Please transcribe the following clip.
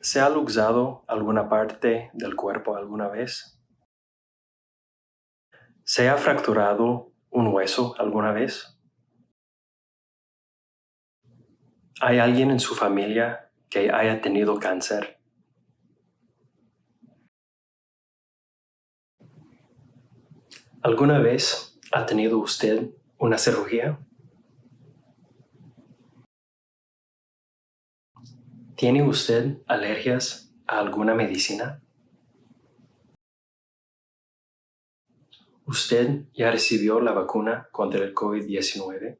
¿Se ha luxado alguna parte del cuerpo alguna vez? ¿Se ha fracturado un hueso alguna vez? ¿Hay alguien en su familia que haya tenido cáncer? ¿Alguna vez ha tenido usted una cirugía? ¿Tiene usted alergias a alguna medicina? ¿Usted ya recibió la vacuna contra el COVID-19?